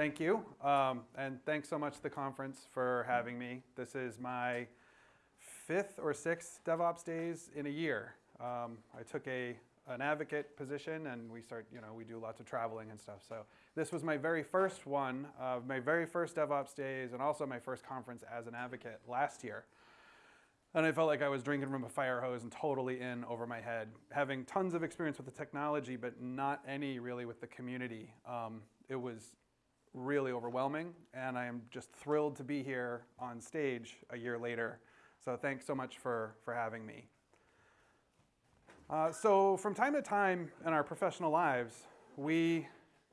Thank you. Um, and thanks so much to the conference for having me. This is my fifth or sixth DevOps days in a year. Um, I took a an advocate position and we start, you know, we do lots of traveling and stuff. So this was my very first one, uh, my very first DevOps days and also my first conference as an advocate last year. And I felt like I was drinking from a fire hose and totally in over my head, having tons of experience with the technology, but not any really with the community. Um, it was really overwhelming, and I am just thrilled to be here on stage a year later. So thanks so much for, for having me. Uh, so from time to time in our professional lives, we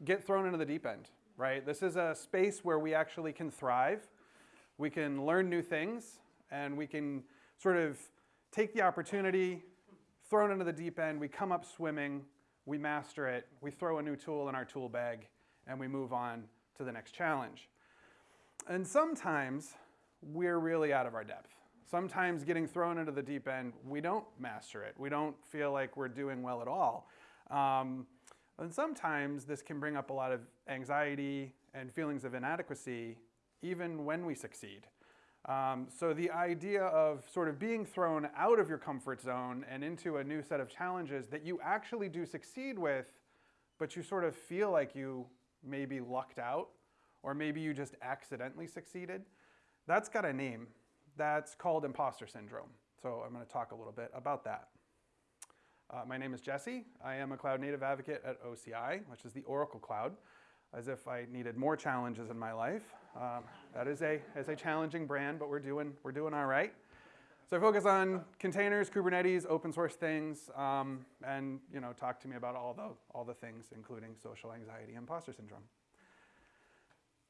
get thrown into the deep end, right? This is a space where we actually can thrive. We can learn new things, and we can sort of take the opportunity, thrown into the deep end, we come up swimming, we master it, we throw a new tool in our tool bag, and we move on to the next challenge. And sometimes we're really out of our depth. Sometimes getting thrown into the deep end, we don't master it. We don't feel like we're doing well at all. Um, and sometimes this can bring up a lot of anxiety and feelings of inadequacy even when we succeed. Um, so the idea of sort of being thrown out of your comfort zone and into a new set of challenges that you actually do succeed with, but you sort of feel like you maybe lucked out, or maybe you just accidentally succeeded, that's got a name. That's called imposter syndrome. So I'm going to talk a little bit about that. Uh, my name is Jesse. I am a cloud native advocate at OCI, which is the Oracle Cloud as if I needed more challenges in my life. Um, that is a, is a challenging brand, but we're doing, we're doing all right. So I focus on containers, Kubernetes, open source things, um, and you know, talk to me about all the, all the things, including social anxiety imposter syndrome.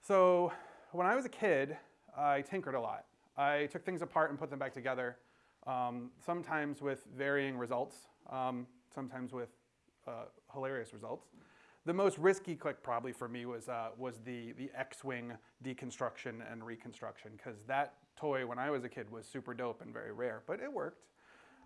So when I was a kid, I tinkered a lot. I took things apart and put them back together, um, sometimes with varying results, um, sometimes with uh, hilarious results. The most risky click probably for me was, uh, was the, the X-Wing deconstruction and reconstruction because that toy when I was a kid was super dope and very rare, but it worked.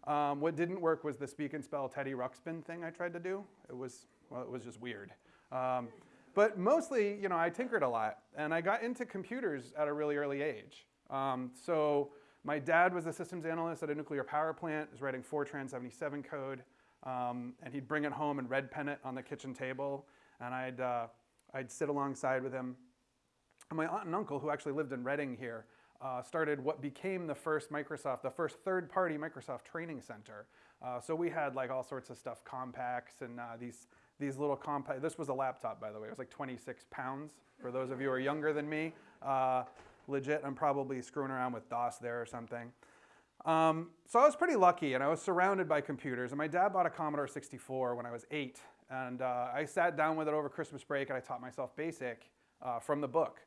Um, what didn't work was the speak and spell Teddy Ruxpin thing I tried to do. It was, well, it was just weird. Um, but mostly, you know, I tinkered a lot and I got into computers at a really early age. Um, so my dad was a systems analyst at a nuclear power plant, was writing Fortran 77 code. Um, and he'd bring it home and red pen it on the kitchen table, and I'd, uh, I'd sit alongside with him. And my aunt and uncle, who actually lived in Reading here, uh, started what became the first Microsoft, the first third-party Microsoft training center. Uh, so we had like all sorts of stuff, Compaqs and uh, these, these little Compaq, this was a laptop by the way, it was like 26 pounds for those of you who are younger than me. Uh, legit, I'm probably screwing around with DOS there or something. Um, so I was pretty lucky and I was surrounded by computers and my dad bought a Commodore 64 when I was eight and uh, I sat down with it over Christmas break and I taught myself BASIC uh, from the book.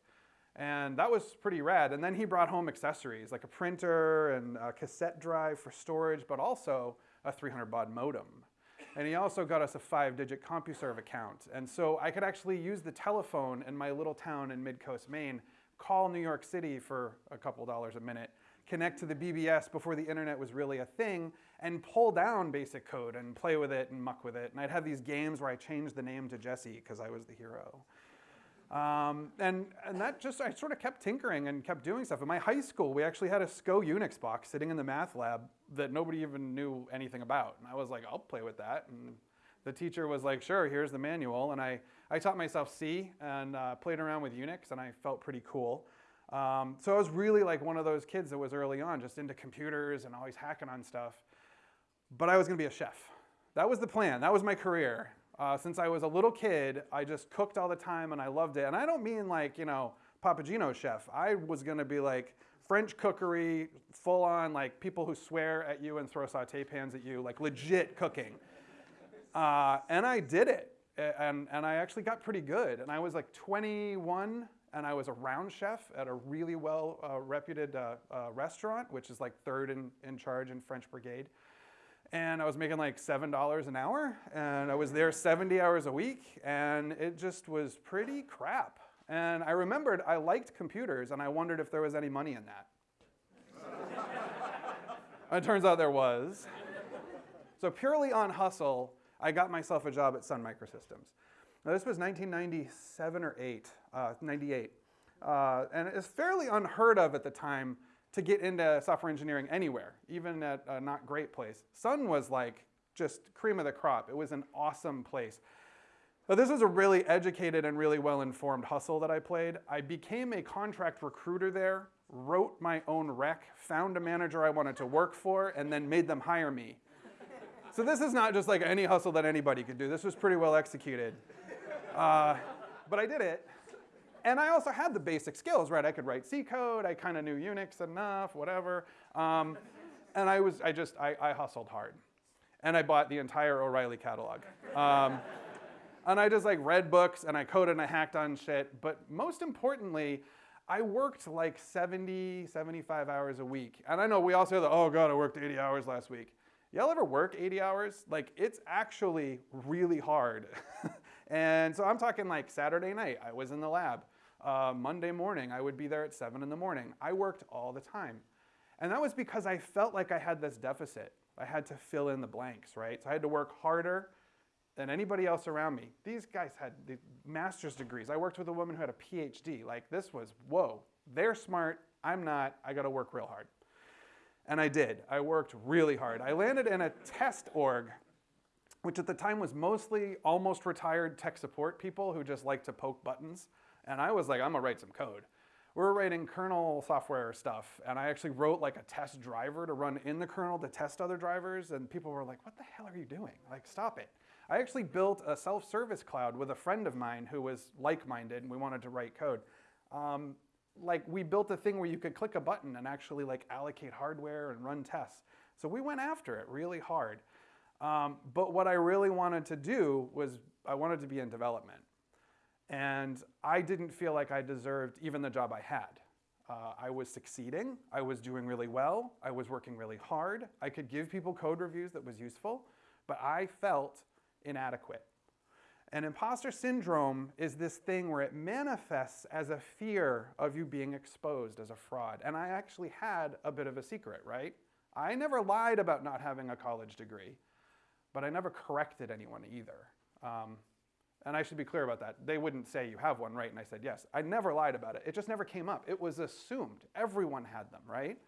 And that was pretty rad. And then he brought home accessories like a printer and a cassette drive for storage, but also a 300 baud modem. And he also got us a five digit CompuServe account. And so I could actually use the telephone in my little town in Midcoast, Maine, call New York City for a couple dollars a minute, connect to the BBS before the internet was really a thing, and pull down basic code and play with it and muck with it. And I'd have these games where I changed the name to Jesse because I was the hero. Um, and, and that just, I sort of kept tinkering and kept doing stuff. In my high school, we actually had a SCO Unix box sitting in the math lab that nobody even knew anything about. And I was like, I'll play with that. And the teacher was like, sure, here's the manual. And I, I taught myself C and uh, played around with Unix, and I felt pretty cool. Um, so I was really like one of those kids that was early on, just into computers and always hacking on stuff. But I was gonna be a chef. That was the plan, that was my career. Uh, since I was a little kid, I just cooked all the time and I loved it. And I don't mean like, you know, Papagino chef. I was gonna be like French cookery, full on like people who swear at you and throw saute pans at you, like legit cooking. Uh, and I did it. And, and I actually got pretty good. And I was like 21 and I was a round chef at a really well uh, reputed uh, uh, restaurant, which is like third in, in charge in French Brigade. And I was making like $7 an hour, and I was there 70 hours a week, and it just was pretty crap. And I remembered I liked computers, and I wondered if there was any money in that. it turns out there was. So purely on hustle, I got myself a job at Sun Microsystems. Now, this was 1997 or 8, uh, 98. Uh, and it's fairly unheard of at the time to get into software engineering anywhere, even at a not great place. Sun was like just cream of the crop. It was an awesome place. But this was a really educated and really well-informed hustle that I played. I became a contract recruiter there, wrote my own rec, found a manager I wanted to work for, and then made them hire me. so this is not just like any hustle that anybody could do. This was pretty well executed. Uh, but I did it. And I also had the basic skills, right? I could write C code, I kind of knew Unix enough, whatever. Um, and I was, I just, I, I, hustled hard. And I bought the entire O'Reilly catalog. Um, and I just like read books and I coded and I hacked on shit. But most importantly, I worked like 70, 75 hours a week. And I know we all say that, oh God, I worked 80 hours last week. Y'all ever work 80 hours? Like it's actually really hard. and so I'm talking like Saturday night, I was in the lab. Uh, Monday morning, I would be there at seven in the morning. I worked all the time. And that was because I felt like I had this deficit. I had to fill in the blanks, right? So I had to work harder than anybody else around me. These guys had the master's degrees. I worked with a woman who had a PhD. Like this was, whoa, they're smart, I'm not, I gotta work real hard. And I did, I worked really hard. I landed in a test org, which at the time was mostly almost retired tech support people who just like to poke buttons. And I was like, I'm gonna write some code. We were writing kernel software stuff, and I actually wrote like a test driver to run in the kernel to test other drivers, and people were like, what the hell are you doing? Like, stop it. I actually built a self-service cloud with a friend of mine who was like-minded, and we wanted to write code. Um, like, we built a thing where you could click a button and actually like allocate hardware and run tests. So we went after it really hard. Um, but what I really wanted to do was I wanted to be in development. And I didn't feel like I deserved even the job I had. Uh, I was succeeding, I was doing really well, I was working really hard, I could give people code reviews that was useful, but I felt inadequate. And imposter syndrome is this thing where it manifests as a fear of you being exposed as a fraud. And I actually had a bit of a secret, right? I never lied about not having a college degree, but I never corrected anyone either. Um, and I should be clear about that. They wouldn't say you have one, right? And I said, yes. I never lied about it. It just never came up. It was assumed. Everyone had them, right?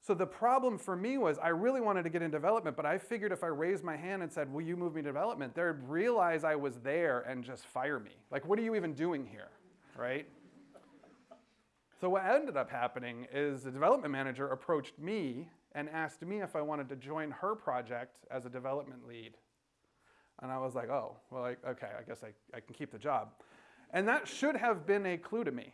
So the problem for me was I really wanted to get in development, but I figured if I raised my hand and said, will you move me to development, they'd realize I was there and just fire me. Like, what are you even doing here, right? So what ended up happening is the development manager approached me and asked me if I wanted to join her project as a development lead. And I was like, oh, well, I, okay, I guess I, I can keep the job. And that should have been a clue to me,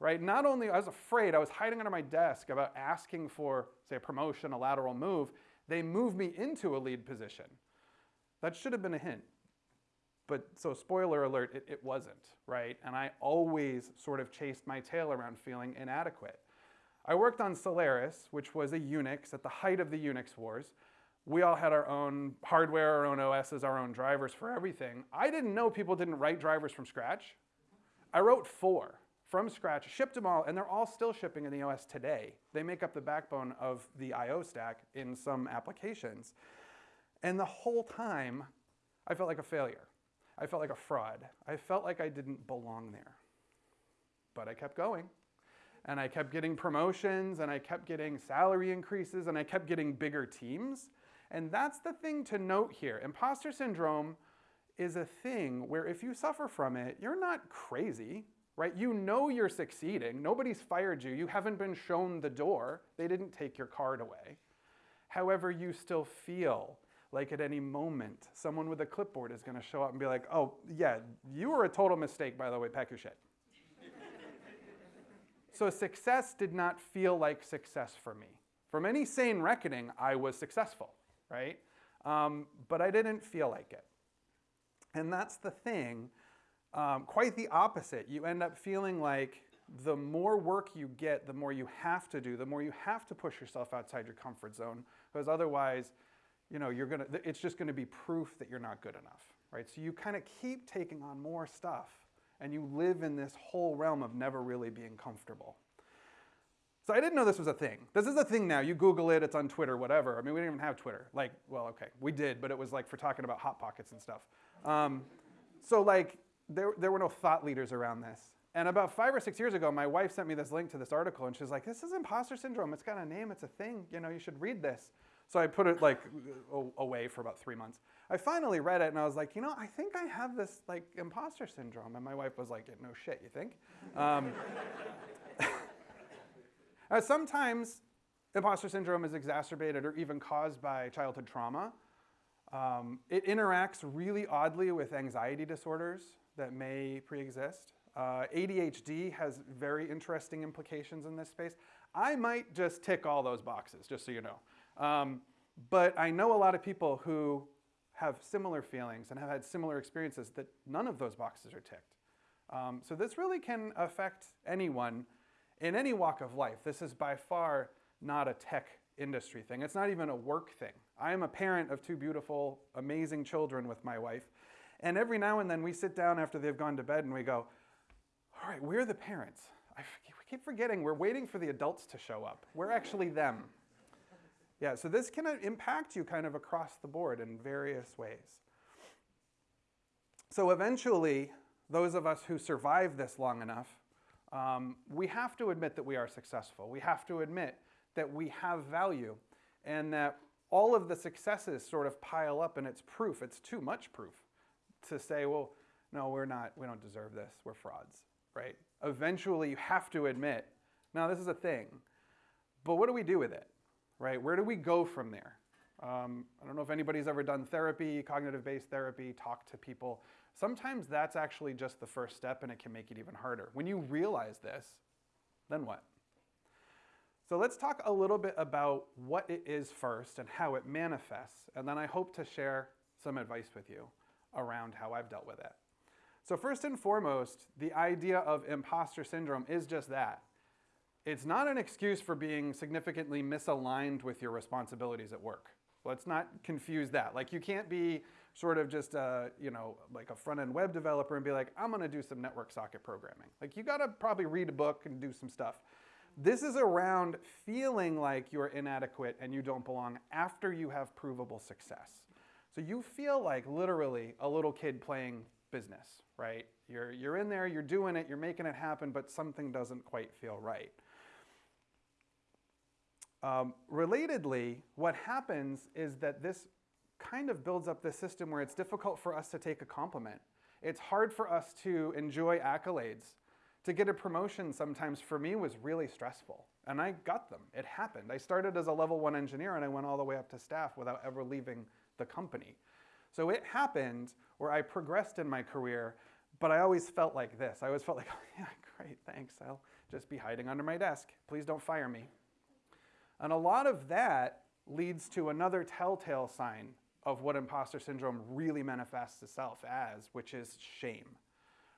right? Not only I was afraid, I was hiding under my desk about asking for, say, a promotion, a lateral move. They moved me into a lead position. That should have been a hint. But so spoiler alert, it, it wasn't, right? And I always sort of chased my tail around feeling inadequate. I worked on Solaris, which was a Unix at the height of the Unix wars we all had our own hardware, our own OSs, our own drivers for everything. I didn't know people didn't write drivers from scratch. I wrote four from scratch, shipped them all, and they're all still shipping in the OS today. They make up the backbone of the I.O. stack in some applications. And the whole time, I felt like a failure. I felt like a fraud. I felt like I didn't belong there. But I kept going. And I kept getting promotions, and I kept getting salary increases, and I kept getting bigger teams. And that's the thing to note here. Imposter syndrome is a thing where if you suffer from it, you're not crazy, right? You know you're succeeding. Nobody's fired you. You haven't been shown the door. They didn't take your card away. However, you still feel like at any moment, someone with a clipboard is going to show up and be like, oh, yeah, you were a total mistake, by the way, pack your shit. So success did not feel like success for me. From any sane reckoning, I was successful right? Um, but I didn't feel like it. And that's the thing, um, quite the opposite. You end up feeling like the more work you get, the more you have to do, the more you have to push yourself outside your comfort zone, because otherwise, you know, you're gonna, it's just gonna be proof that you're not good enough, right? So you kind of keep taking on more stuff, and you live in this whole realm of never really being comfortable. So I didn't know this was a thing. This is a thing now. You Google it, it's on Twitter, whatever. I mean, we didn't even have Twitter. Like, well, okay, we did, but it was like for talking about Hot Pockets and stuff. Um, so like there, there were no thought leaders around this. And about five or six years ago, my wife sent me this link to this article, and she's like, "This is imposter syndrome. It's got a name. It's a thing. You know, you should read this." So I put it like away for about three months. I finally read it, and I was like, "You know, I think I have this like imposter syndrome." And my wife was like, "No shit, you think?" Um, sometimes imposter syndrome is exacerbated or even caused by childhood trauma. Um, it interacts really oddly with anxiety disorders that may pre-exist. Uh, ADHD has very interesting implications in this space. I might just tick all those boxes, just so you know. Um, but I know a lot of people who have similar feelings and have had similar experiences that none of those boxes are ticked. Um, so this really can affect anyone in any walk of life. This is by far not a tech industry thing. It's not even a work thing. I am a parent of two beautiful, amazing children with my wife. And every now and then we sit down after they've gone to bed and we go, all right, we're the parents. I keep forgetting we're waiting for the adults to show up. We're actually them. Yeah, so this can impact you kind of across the board in various ways. So eventually, those of us who survive this long enough, um, we have to admit that we are successful. We have to admit that we have value and that all of the successes sort of pile up and it's proof. It's too much proof to say, well, no, we're not, we don't deserve this. We're frauds, right? Eventually you have to admit, now this is a thing, but what do we do with it, right? Where do we go from there? Um, I don't know if anybody's ever done therapy, cognitive-based therapy, talk to people. Sometimes that's actually just the first step and it can make it even harder. When you realize this, then what? So let's talk a little bit about what it is first and how it manifests, and then I hope to share some advice with you around how I've dealt with it. So first and foremost, the idea of imposter syndrome is just that. It's not an excuse for being significantly misaligned with your responsibilities at work. Let's not confuse that. Like you can't be sort of just a, you know, like a front-end web developer and be like, I'm gonna do some network socket programming. Like you gotta probably read a book and do some stuff. This is around feeling like you're inadequate and you don't belong after you have provable success. So you feel like literally a little kid playing business, right? You're, you're in there, you're doing it, you're making it happen, but something doesn't quite feel right. Um, relatedly, what happens is that this kind of builds up this system where it's difficult for us to take a compliment. It's hard for us to enjoy accolades to get a promotion sometimes for me was really stressful. And I got them. It happened. I started as a level one engineer and I went all the way up to staff without ever leaving the company. So it happened where I progressed in my career, but I always felt like this. I always felt like, oh, yeah, great, thanks. I'll just be hiding under my desk. Please don't fire me. And a lot of that leads to another telltale sign of what imposter syndrome really manifests itself as, which is shame,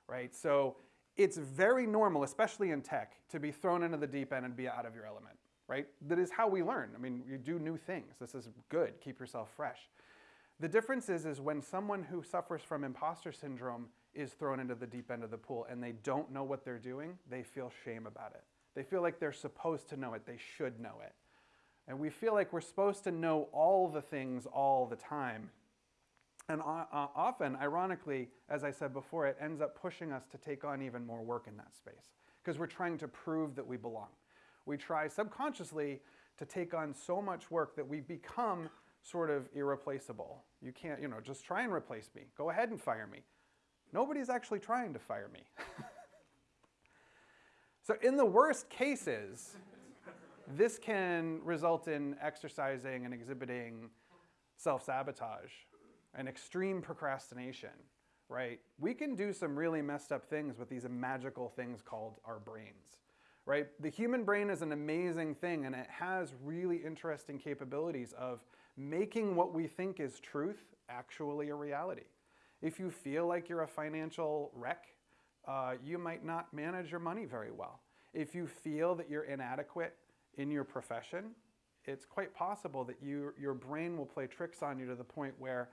right? So it's very normal, especially in tech, to be thrown into the deep end and be out of your element, right? That is how we learn. I mean, you do new things. This is good. Keep yourself fresh. The difference is, is when someone who suffers from imposter syndrome is thrown into the deep end of the pool and they don't know what they're doing, they feel shame about it. They feel like they're supposed to know it. They should know it. And we feel like we're supposed to know all the things all the time. And uh, often, ironically, as I said before, it ends up pushing us to take on even more work in that space because we're trying to prove that we belong. We try subconsciously to take on so much work that we become sort of irreplaceable. You can't, you know, just try and replace me. Go ahead and fire me. Nobody's actually trying to fire me. so in the worst cases, this can result in exercising and exhibiting self-sabotage and extreme procrastination, right? We can do some really messed up things with these magical things called our brains, right? The human brain is an amazing thing and it has really interesting capabilities of making what we think is truth actually a reality. If you feel like you're a financial wreck, uh, you might not manage your money very well. If you feel that you're inadequate in your profession, it's quite possible that you, your brain will play tricks on you to the point where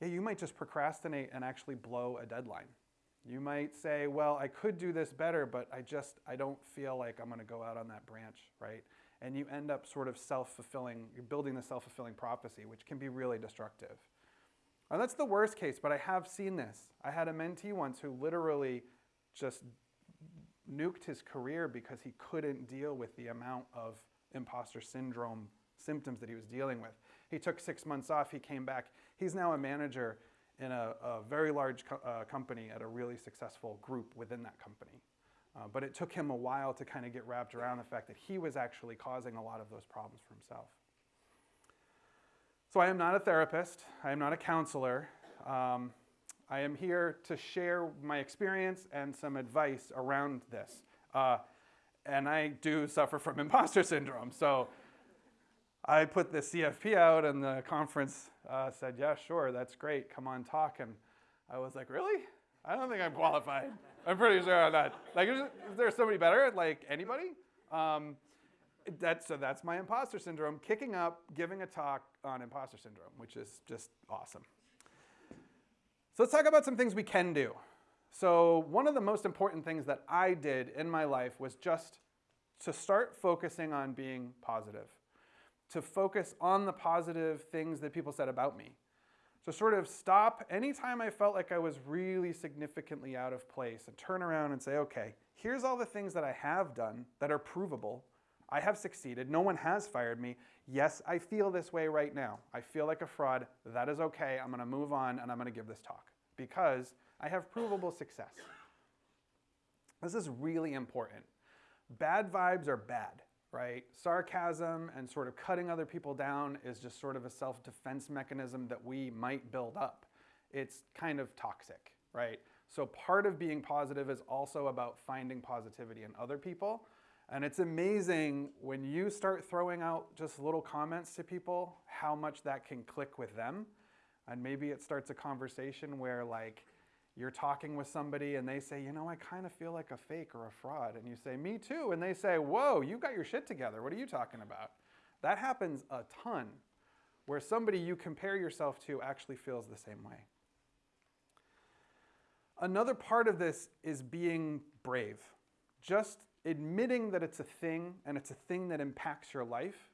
yeah, you might just procrastinate and actually blow a deadline. You might say, well, I could do this better, but I just, I don't feel like I'm gonna go out on that branch, right? And you end up sort of self-fulfilling, you're building the self-fulfilling prophecy, which can be really destructive. And that's the worst case, but I have seen this. I had a mentee once who literally just nuked his career because he couldn't deal with the amount of imposter syndrome symptoms that he was dealing with. He took six months off, he came back. He's now a manager in a, a very large co uh, company at a really successful group within that company. Uh, but it took him a while to kind of get wrapped around the fact that he was actually causing a lot of those problems for himself. So I am not a therapist, I am not a counselor. Um, I am here to share my experience and some advice around this. Uh, and I do suffer from imposter syndrome. So I put the CFP out and the conference uh, said, yeah, sure, that's great, come on talk. And I was like, really? I don't think I'm qualified. I'm pretty sure I'm not. Like, is, there somebody better? Like, anybody? Um, that's, so that's my imposter syndrome, kicking up, giving a talk on imposter syndrome, which is just awesome. So let's talk about some things we can do. So one of the most important things that I did in my life was just to start focusing on being positive, to focus on the positive things that people said about me. to sort of stop anytime I felt like I was really significantly out of place and turn around and say, okay, here's all the things that I have done that are provable. I have succeeded. No one has fired me. Yes, I feel this way right now. I feel like a fraud. That is okay. I'm going to move on and I'm going to give this talk because I have provable success. This is really important. Bad vibes are bad, right? Sarcasm and sort of cutting other people down is just sort of a self-defense mechanism that we might build up. It's kind of toxic, right? So part of being positive is also about finding positivity in other people and it's amazing when you start throwing out just little comments to people, how much that can click with them. And maybe it starts a conversation where like you're talking with somebody and they say, you know, I kind of feel like a fake or a fraud. And you say, me too. And they say, whoa, you got your shit together. What are you talking about? That happens a ton where somebody you compare yourself to actually feels the same way. Another part of this is being brave. Just admitting that it's a thing and it's a thing that impacts your life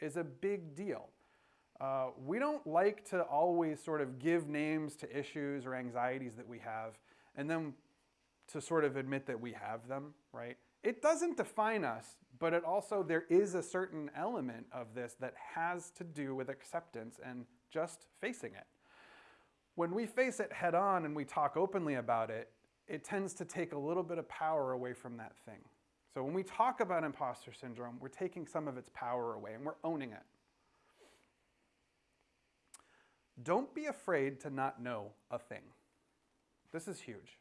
is a big deal. Uh, we don't like to always sort of give names to issues or anxieties that we have and then to sort of admit that we have them, right? It doesn't define us, but it also, there is a certain element of this that has to do with acceptance and just facing it. When we face it head on and we talk openly about it, it tends to take a little bit of power away from that thing. So when we talk about imposter syndrome, we're taking some of its power away and we're owning it. Don't be afraid to not know a thing. This is huge.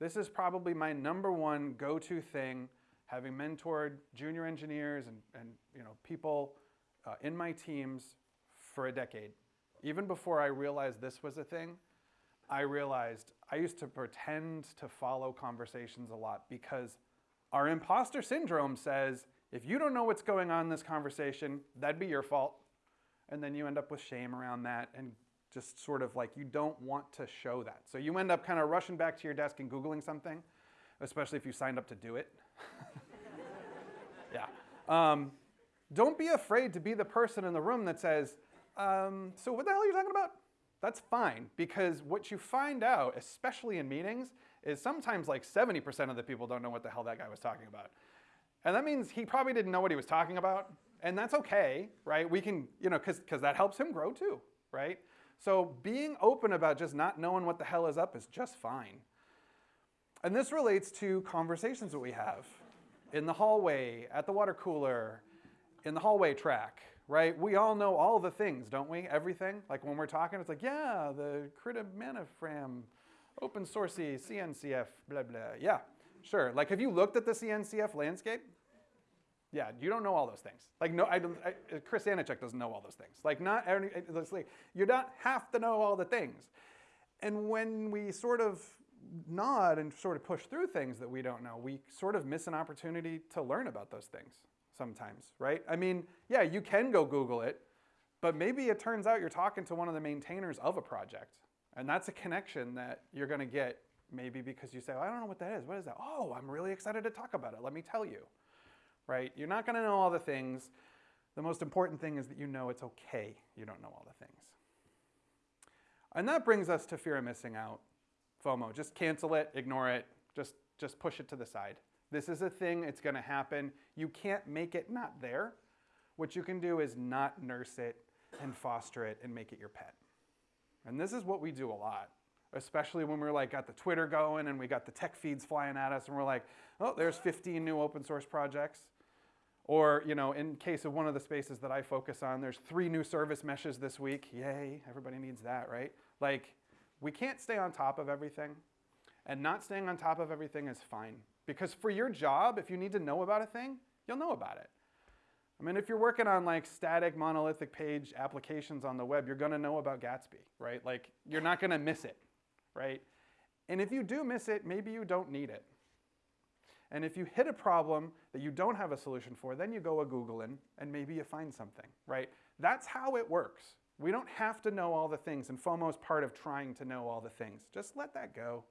This is probably my number one go-to thing, having mentored junior engineers and, and you know, people uh, in my teams for a decade. Even before I realized this was a thing, I realized I used to pretend to follow conversations a lot because our imposter syndrome says, if you don't know what's going on in this conversation, that'd be your fault. And then you end up with shame around that and just sort of like you don't want to show that. So you end up kind of rushing back to your desk and Googling something, especially if you signed up to do it. yeah. Um, don't be afraid to be the person in the room that says, um, so what the hell are you talking about? That's fine, because what you find out, especially in meetings, is sometimes like 70% of the people don't know what the hell that guy was talking about. And that means he probably didn't know what he was talking about. And that's okay, right? We can, you know, because that helps him grow too, right? So being open about just not knowing what the hell is up is just fine. And this relates to conversations that we have in the hallway, at the water cooler, in the hallway track, right? We all know all the things, don't we? Everything. Like when we're talking, it's like, yeah, the Krita Manifram open sourcey, CNCF, blah, blah. Yeah, sure. Like, have you looked at the CNCF landscape? Yeah, you don't know all those things. Like, no, I, don't I, Chris Aniszczyk doesn't know all those things. Like, not like, you don't have to know all the things. And when we sort of nod and sort of push through things that we don't know, we sort of miss an opportunity to learn about those things sometimes, right? I mean, yeah, you can go Google it, but maybe it turns out you're talking to one of the maintainers of a project and that's a connection that you're going to get maybe because you say, oh, I don't know what that is. What is that? Oh, I'm really excited to talk about it. Let me tell you. Right? You're not going to know all the things. The most important thing is that you know it's okay you don't know all the things. And that brings us to fear of missing out. FOMO. Just cancel it, ignore it, just, just push it to the side. This is a thing, it's going to happen. You can't make it not there. What you can do is not nurse it and foster it and make it your pet. And this is what we do a lot, especially when we're like got the Twitter going and we got the tech feeds flying at us and we're like, oh, there's 15 new open source projects. Or, you know, in case of one of the spaces that I focus on, there's three new service meshes this week. Yay, everybody needs that, right? Like, we can't stay on top of everything. And not staying on top of everything is fine. Because for your job, if you need to know about a thing, you'll know about it. I mean, if you're working on like static monolithic page applications on the web, you're gonna know about Gatsby, right? Like, you're not gonna miss it, right? And if you do miss it, maybe you don't need it. And if you hit a problem that you don't have a solution for, then you go a Googling and maybe you find something, right? That's how it works. We don't have to know all the things, and FOMO is part of trying to know all the things. Just let that go.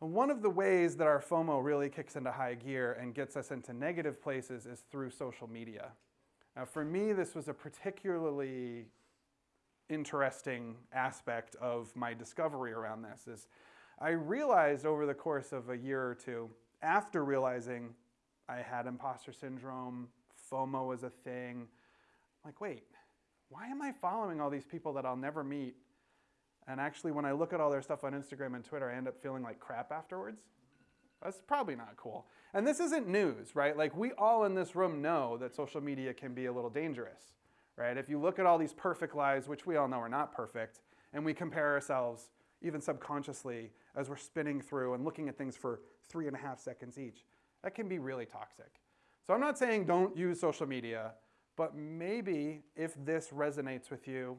And one of the ways that our FOMO really kicks into high gear and gets us into negative places is through social media. Now, for me, this was a particularly interesting aspect of my discovery around this. Is I realized over the course of a year or two, after realizing I had imposter syndrome, FOMO was a thing, I'm like, wait, why am I following all these people that I'll never meet and actually, when I look at all their stuff on Instagram and Twitter, I end up feeling like crap afterwards. That's probably not cool. And this isn't news, right? Like, we all in this room know that social media can be a little dangerous, right? If you look at all these perfect lives, which we all know are not perfect, and we compare ourselves, even subconsciously, as we're spinning through and looking at things for three and a half seconds each, that can be really toxic. So, I'm not saying don't use social media, but maybe if this resonates with you,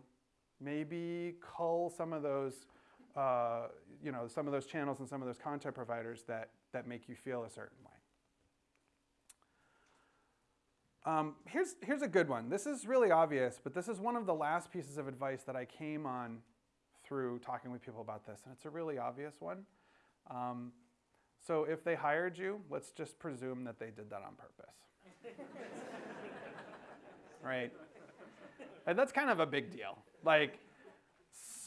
maybe cull some of those, uh, you know, some of those channels and some of those content providers that, that make you feel a certain way. Um, here's, here's a good one. This is really obvious, but this is one of the last pieces of advice that I came on through talking with people about this, and it's a really obvious one. Um, so if they hired you, let's just presume that they did that on purpose. right? And that's kind of a big deal. Like,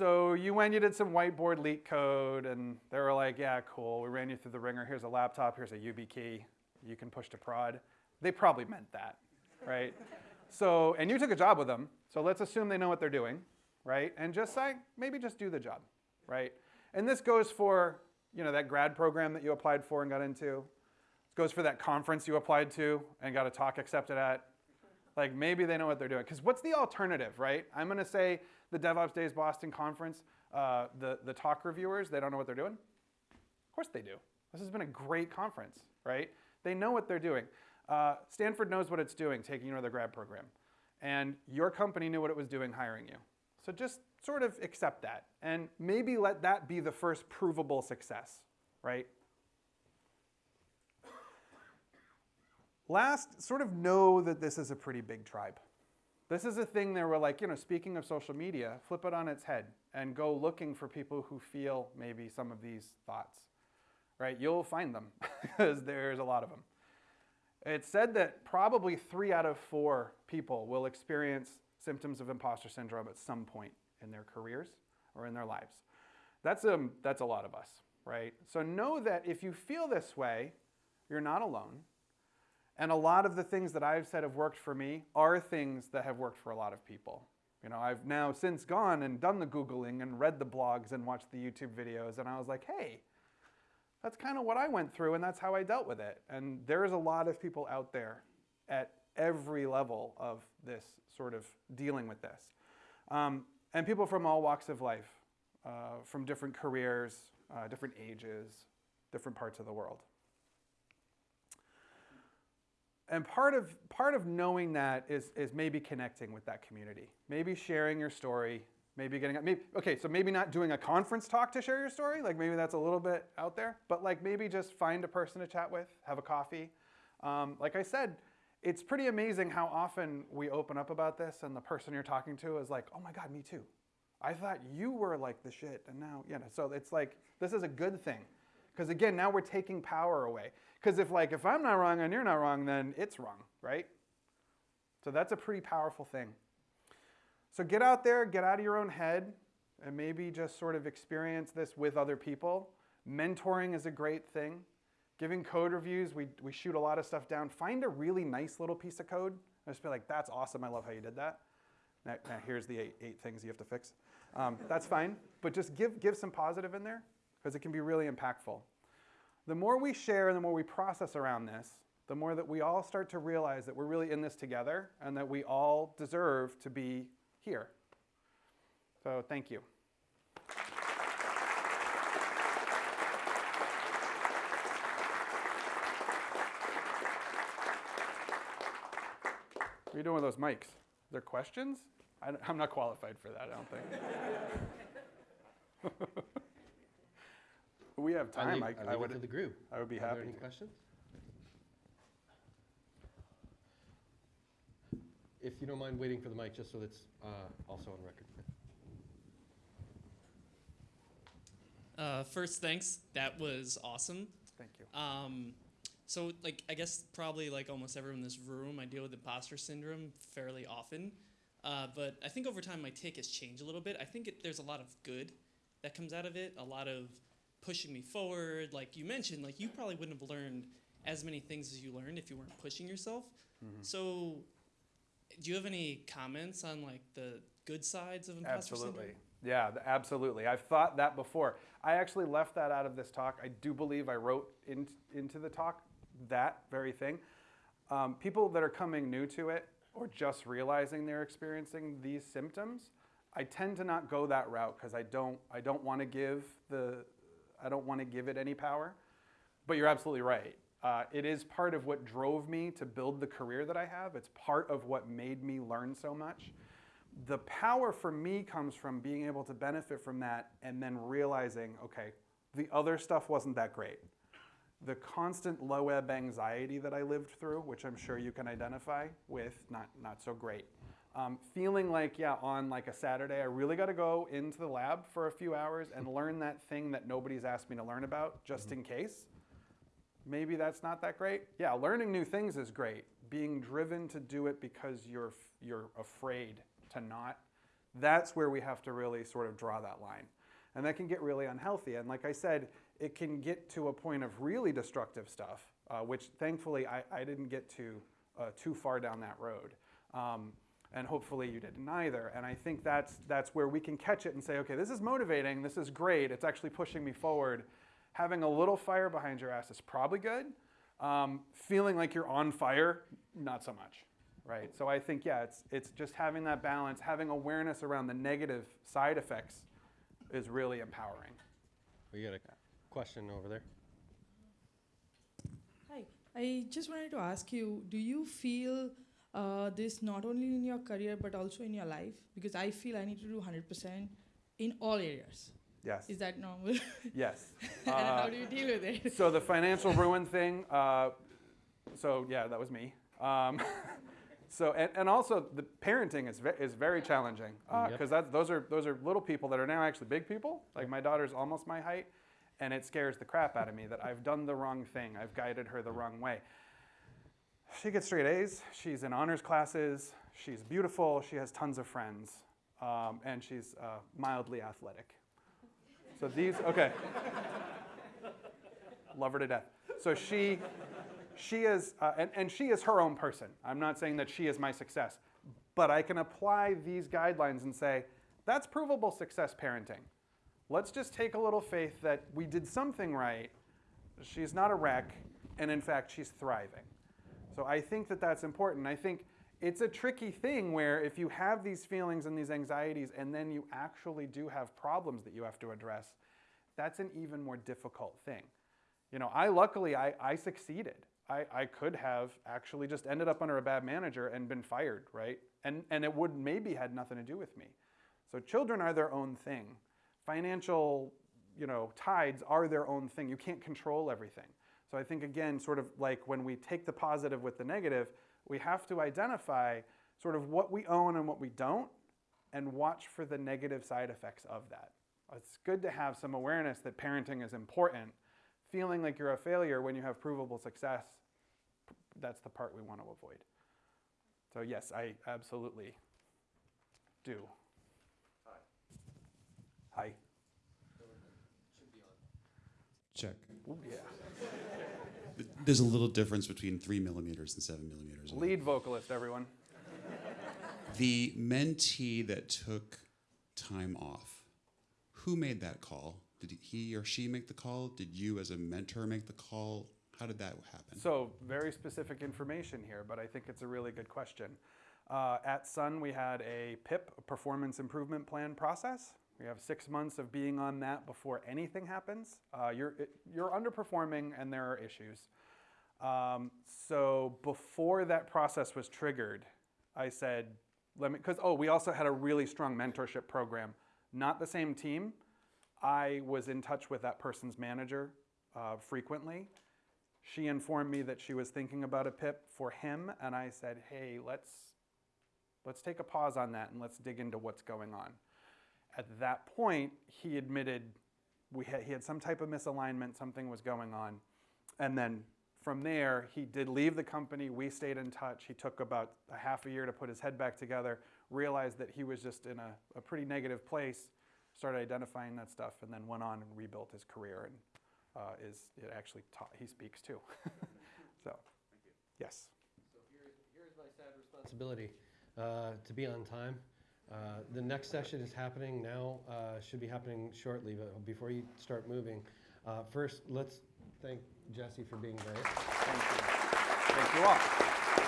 so you went, you did some whiteboard LeetCode, and they were like, yeah, cool. We ran you through the wringer. Here's a laptop. Here's a YubiKey, You can push to prod. They probably meant that, right? so, and you took a job with them. So let's assume they know what they're doing, right? And just say, maybe just do the job, right? And this goes for, you know, that grad program that you applied for and got into. It goes for that conference you applied to and got a talk accepted at. Like maybe they know what they're doing. Because what's the alternative, right? I'm going to say the DevOps Days Boston conference, uh, the, the talk reviewers, they don't know what they're doing? Of course they do. This has been a great conference, right? They know what they're doing. Uh, Stanford knows what it's doing, taking you to the grad program. And your company knew what it was doing hiring you. So just sort of accept that. And maybe let that be the first provable success, right? Last, sort of know that this is a pretty big tribe. This is a thing that we're like, you know, speaking of social media, flip it on its head and go looking for people who feel maybe some of these thoughts, right? You'll find them because there's a lot of them. It's said that probably three out of four people will experience symptoms of imposter syndrome at some point in their careers or in their lives. That's, um, that's a lot of us, right? So know that if you feel this way, you're not alone. And a lot of the things that I've said have worked for me are things that have worked for a lot of people. You know, I've now since gone and done the Googling and read the blogs and watched the YouTube videos, and I was like, hey, that's kind of what I went through, and that's how I dealt with it. And there's a lot of people out there at every level of this sort of dealing with this. Um, and people from all walks of life, uh, from different careers, uh, different ages, different parts of the world and part of part of knowing that is is maybe connecting with that community, maybe sharing your story, maybe getting maybe okay, so maybe not doing a conference talk to share your story, like maybe that's a little bit out there, but like maybe just find a person to chat with, have a coffee. Um, like I said, it's pretty amazing how often we open up about this, and the person you're talking to is like, "Oh my God, me too." I thought you were like the shit, and now you know. So it's like this is a good thing, because again, now we're taking power away. Because if like if I'm not wrong and you're not wrong, then it's wrong, right? So that's a pretty powerful thing. So get out there, get out of your own head, and maybe just sort of experience this with other people. Mentoring is a great thing. Giving code reviews, we, we shoot a lot of stuff down. Find a really nice little piece of code. I just feel like, that's awesome. I love how you did that. Now, now here's the eight, eight things you have to fix. Um, that's fine. But just give, give some positive in there because it can be really impactful. The more we share, and the more we process around this, the more that we all start to realize that we're really in this together and that we all deserve to be here. So thank you. What are you doing with those mics? Are there questions? I, am not qualified for that, I don't think. we have time. I, leave, I, I would, to the group. I would be Are happy. There any to. questions? If you don't mind waiting for the mic, just so it's uh, also on record. Uh, first, thanks. That was awesome. Thank you. Um, so, like, I guess probably like almost everyone in this room, I deal with imposter syndrome fairly often. Uh, but I think over time my take has changed a little bit. I think it, there's a lot of good that comes out of it, a lot of pushing me forward. Like you mentioned, like you probably wouldn't have learned as many things as you learned if you weren't pushing yourself. Mm-hmm. So, do you have any comments on like the good sides of imposter absolutely. syndrome? Yeah, absolutely. I've thought that before. I actually left that out of this talk. I do believe I wrote in, into the talk that very thing. Um, people that are coming new to it or just realizing they're experiencing these symptoms, I tend to not go that route because I don't I don't want to give the I don't want to give it any power. But you're absolutely right. Uh, it is part of what drove me to build the career that I have. It's part of what made me learn so much. The power for me comes from being able to benefit from that and then realizing, okay, the other stuff wasn't that great the constant low ebb anxiety that I lived through, which I'm sure you can identify with, not, not so great. Um, feeling like, yeah, on like a Saturday, I really got to go into the lab for a few hours and learn that thing that nobody's asked me to learn about just mm-hmm. in case. Maybe that's not that great. Yeah, learning new things is great. Being driven to do it because you're, you're afraid to not, that's where we have to really sort of draw that line. And that can get really unhealthy. And like I said, it can get to a point of really destructive stuff, uh, which thankfully I, I, didn't get to uh, too far down that road. Um, and hopefully you didn't either. And I think that's, that's where we can catch it and say, okay, this is motivating, this is great, it's actually pushing me forward. Having a little fire behind your ass is probably good. Um, feeling like you're on fire, not so much, right? So I think, yeah, it's, it's just having that balance, having awareness around the negative side effects is really empowering. We got a question over there. Hi, I just wanted to ask you do you feel uh, this not only in your career but also in your life? Because I feel I need to do 100% in all areas. Yes. Is that normal? Yes. and uh, how do you deal with it? So the financial ruin thing. Uh, so yeah, that was me. Um, so and, and also the parenting is ve- is very challenging because uh, yep. those are those are little people that are now actually big people. Like my daughter's almost my height, and it scares the crap out of me that I've done the wrong thing. I've guided her the wrong way. She gets straight A's. She's in honors classes. She's beautiful. She has tons of friends. Um, and she's uh, mildly athletic. So these, okay. Love her to death. So she, she is, uh, and, and she is her own person. I'm not saying that she is my success, but I can apply these guidelines and say, that's provable success parenting. Let's just take a little faith that we did something right. She's not a wreck, and in fact, she's thriving. So I think that that's important. I think it's a tricky thing where if you have these feelings and these anxieties and then you actually do have problems that you have to address, that's an even more difficult thing. You know, I luckily, I, I succeeded. I, I could have actually just ended up under a bad manager and been fired, right? And, and it would maybe had nothing to do with me. So children are their own thing financial you know, tides are their own thing. You can't control everything. So I think, again, sort of like when we take the positive with the negative, we have to identify sort of what we own and what we don't and watch for the negative side effects of that. It's good to have some awareness that parenting is important. Feeling like you're a failure when you have provable success, that's the part we want to avoid. So yes, I absolutely do. Hi. Check. Ooh, yeah. There's a little difference between three millimeters and seven millimeters. Lead vocalist, everyone. The mentee that took time off, who made that call? Did he or she make the call? Did you, as a mentor, make the call? How did that happen? So, very specific information here, but I think it's a really good question. Uh, at Sun, we had a PIP, a Performance Improvement Plan process. We have six months of being on that before anything happens. Uh, you're, it, you're underperforming and there are issues. Um, so, before that process was triggered, I said, let me, because, oh, we also had a really strong mentorship program. Not the same team. I was in touch with that person's manager uh, frequently. She informed me that she was thinking about a PIP for him, and I said, "Hey, let's let's take a pause on that and let's dig into what's going on." At that point, he admitted we had, he had some type of misalignment, something was going on, and then from there, he did leave the company. We stayed in touch. He took about a half a year to put his head back together, realized that he was just in a, a pretty negative place, started identifying that stuff, and then went on and rebuilt his career. And uh, is it actually taught, he speaks too. so, yes. So here's, here's my sad responsibility, uh, to be on time. Uh, The next session is happening now, uh, should be happening shortly, but before you start moving, uh, first, let's thank Jesse for being great. Thank you. Thank you all.